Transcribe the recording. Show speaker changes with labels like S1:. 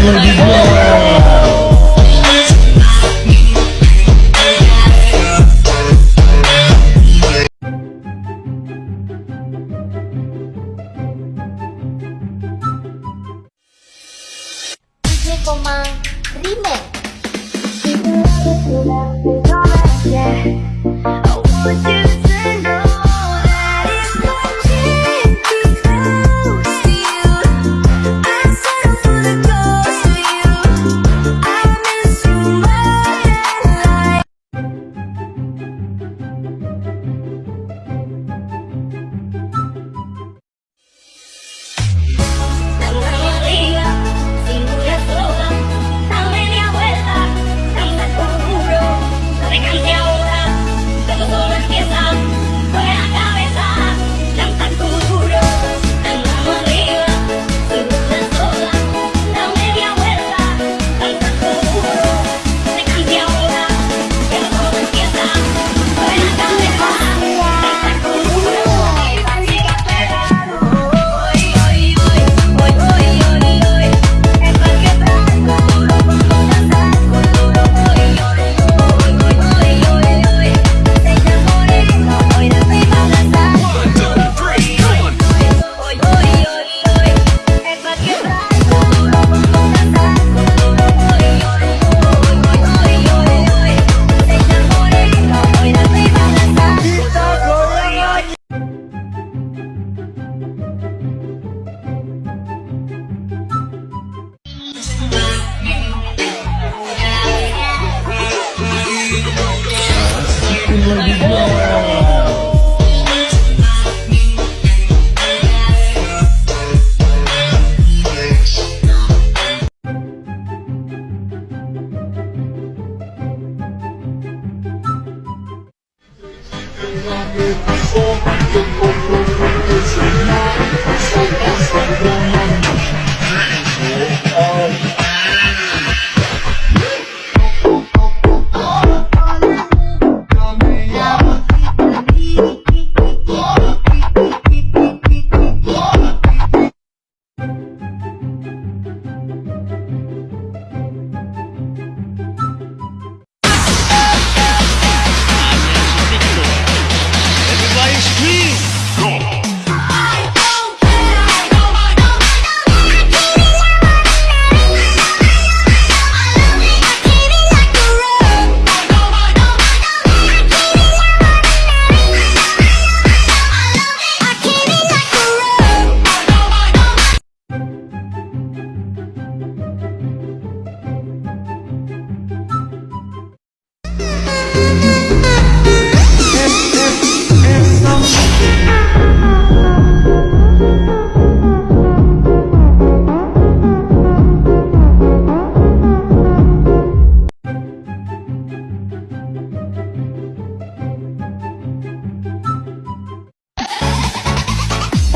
S1: Lady War. you.